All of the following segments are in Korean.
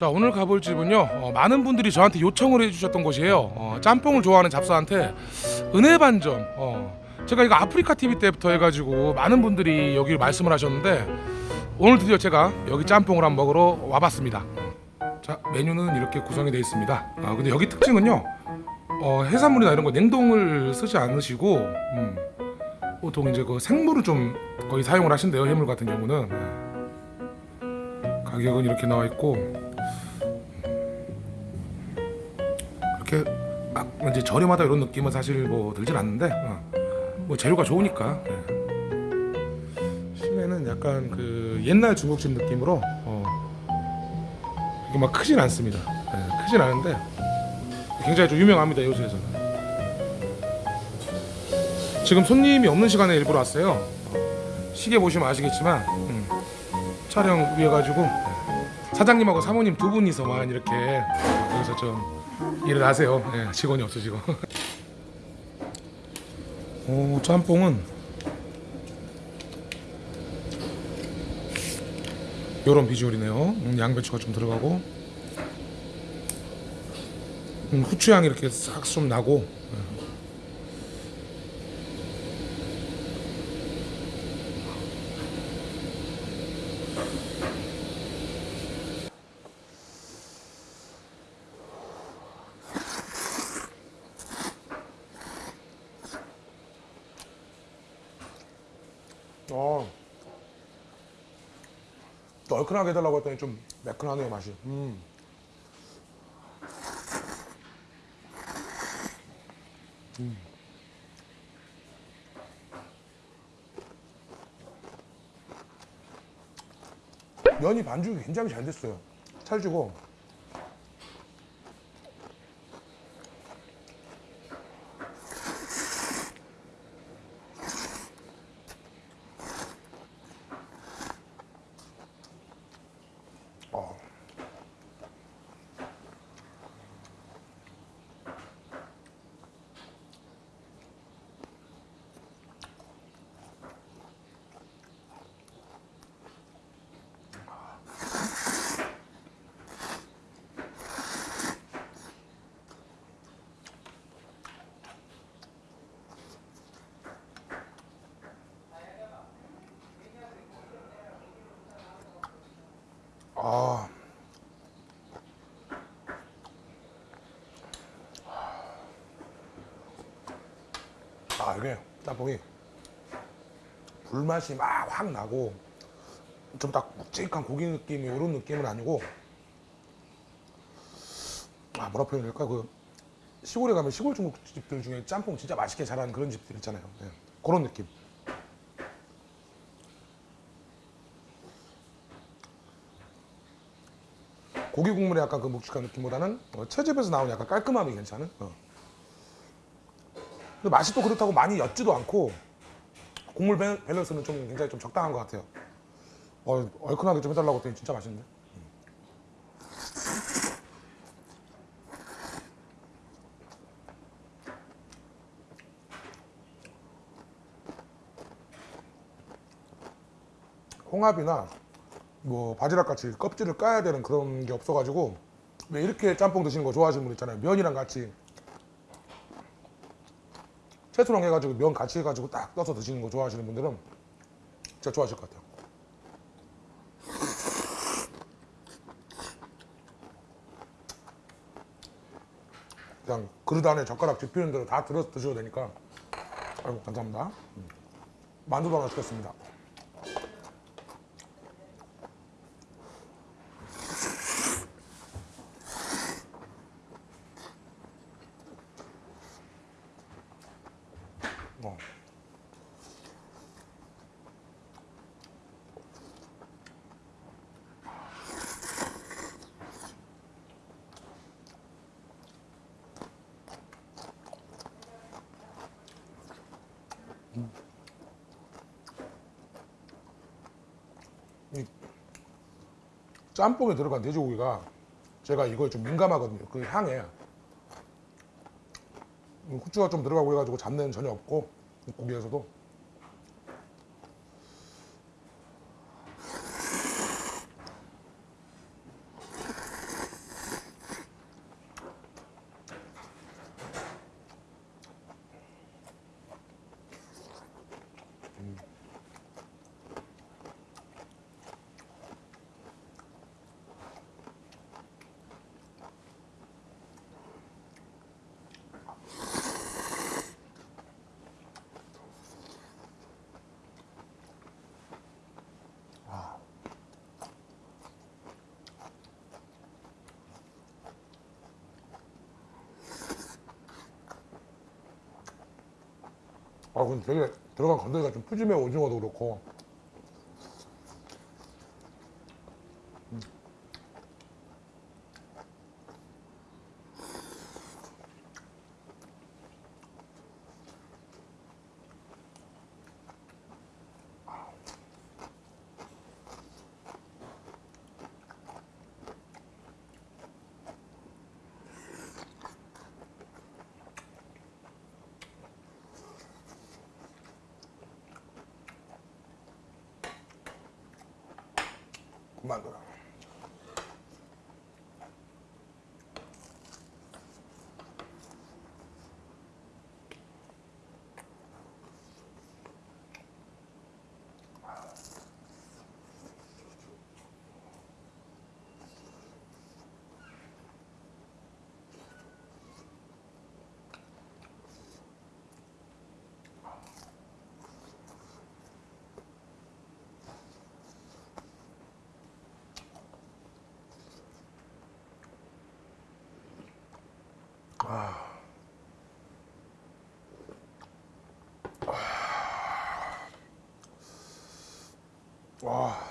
자 오늘 가볼 집은요 어, 많은 분들이 저한테 요청을 해주셨던 곳이에요. 어, 짬뽕을 좋아하는 잡사한테 은혜 반점. 어, 제가 이거 아프리카 TV 때부터 해가지고 많은 분들이 여기 말씀을 하셨는데 오늘 드디어 제가 여기 짬뽕을 한번 먹으러 와봤습니다. 자 메뉴는 이렇게 구성이 되어 있습니다. 아, 근데 여기 특징은요 어, 해산물이나 이런 거 냉동을 쓰지 않으시고 음, 보통 이제 그 생물을 좀 거의 사용을 하신대요 해물 같은 경우는. 네. 가격은 이렇게 나와 있고. 그렇게 막 이제 저렴하다 이런 느낌은 사실 뭐 들진 않는데 어, 뭐 재료가 좋으니까 예. 실내는 약간 그 옛날 중국집 느낌으로 어, 이게 막 크진 않습니다. 예, 크진 않은데 굉장히 좀 유명합니다 요새에서는 지금 손님이 없는 시간에 일부러 왔어요 어, 시계 보시면 아시겠지만 음, 촬영 위해 가지고 사장님하고 사모님 두 분이서만 이렇게 여기서 좀 일을 하세요. 예, 직원이 없어지고. 오, 짬뽕은 요런 비주얼이네요. 음, 양배추가 좀 들어가고 음, 후추향이 이렇게 싹 좀 나고 예. 어. 또 얼큰하게 해달라고 했더니 좀 매끈하네요 맛이 음. 음. 면이 반죽이 굉장히 잘 됐어요 찰지고 아 이게 짬뽕이 불맛이 막 확 나고 좀 딱 묵직한 고기 느낌이 이런 느낌은 아니고 아 뭐라 표현할까? 그 시골에 가면 시골 중국집들 중에 짬뽕 진짜 맛있게 잘하는 그런 집들 있잖아요. 예, 그런 느낌. 고기 국물의 약간 그 묵직한 느낌보다는 어, 채집에서 나오는 약간 깔끔함이 괜찮은? 어. 근데 맛이 또 그렇다고 많이 옅지도 않고 국물 밸- 밸런스는 좀 굉장히 좀 적당한 것 같아요. 어, 얼큰하게 좀 해달라고 했더니 진짜 맛있는데? 홍합이나 뭐 바지락 같이 껍질을 까야 되는 그런 게 없어가지고 왜 이렇게 짬뽕 드시는 거 좋아하시는 분 있잖아요. 면이랑 같이 채소랑 해가지고 면 같이 해가지고 딱 떠서 드시는 거 좋아하시는 분들은 진짜 좋아하실 것 같아요. 그냥 그릇 안에 젓가락 뒤피는 대로 다 들어서 드셔도 되니까. 아이고 감사합니다. 음. 만두도 하나 시켰습니다 어. 이 짬뽕에 들어간 돼지고기가 제가 이거에 좀 민감하거든요. 그 향에 후추가 좀 들어가고 해가지고 잡내는 전혀 없고 고기에서도 아 근데 되게 들어간 건더기가 좀 푸짐해 오징어도 그렇고 그 만둬라 와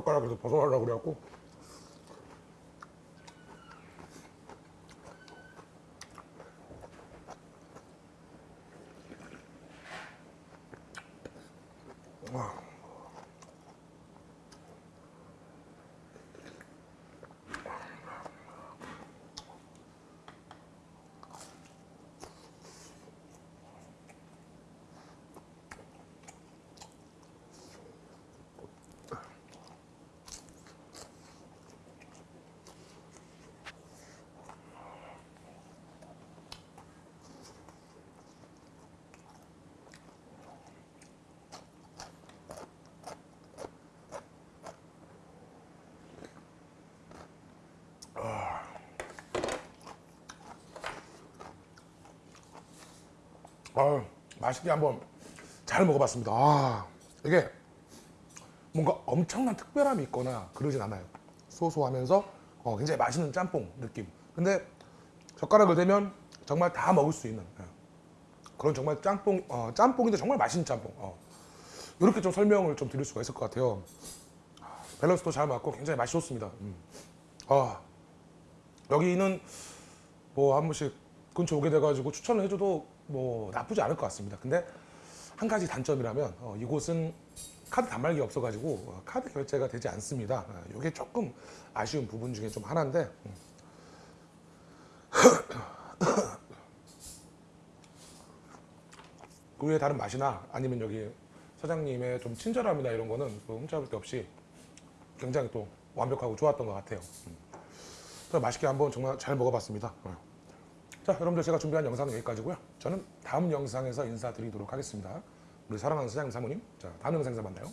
젓가락에서 벗어나려고 그래갖고 아 맛있게 한번 잘 먹어봤습니다. 아 이게 뭔가 엄청난 특별함이 있거나 그러진 않아요. 소소하면서 어, 굉장히 맛있는 짬뽕 느낌. 근데 젓가락을 대면 정말 다 먹을 수 있는 예. 그런 정말 짬뽕 어, 짬뽕인데 정말 맛있는 짬뽕. 어. 이렇게 좀 설명을 좀 드릴 수가 있을 것 같아요. 밸런스도 잘 맞고 굉장히 맛이 좋습니다. 음. 아, 여기는 뭐 한 번씩 근처 오게 돼가지고 추천을 해줘도 뭐 나쁘지 않을 것 같습니다. 근데 한 가지 단점이라면 어, 이곳은 카드 단말기 없어가지고 어, 카드 결제가 되지 않습니다. 이게 조금 아쉬운 부분 중에 좀 하나인데 음. 그 외에 다른 맛이나 아니면 여기 사장님의 좀 친절함이나 이런 거는 뭐 흠잡을 데 없이 굉장히 또 완벽하고 좋았던 것 같아요. 음. 맛있게 한번 정말 잘 먹어봤습니다. 어. 자, 여러분들 제가 준비한 영상은 여기까지고요. 저는 다음 영상에서 인사드리도록 하겠습니다. 우리 사랑하는 사장님 사모님, 자 다음 영상에서 만나요.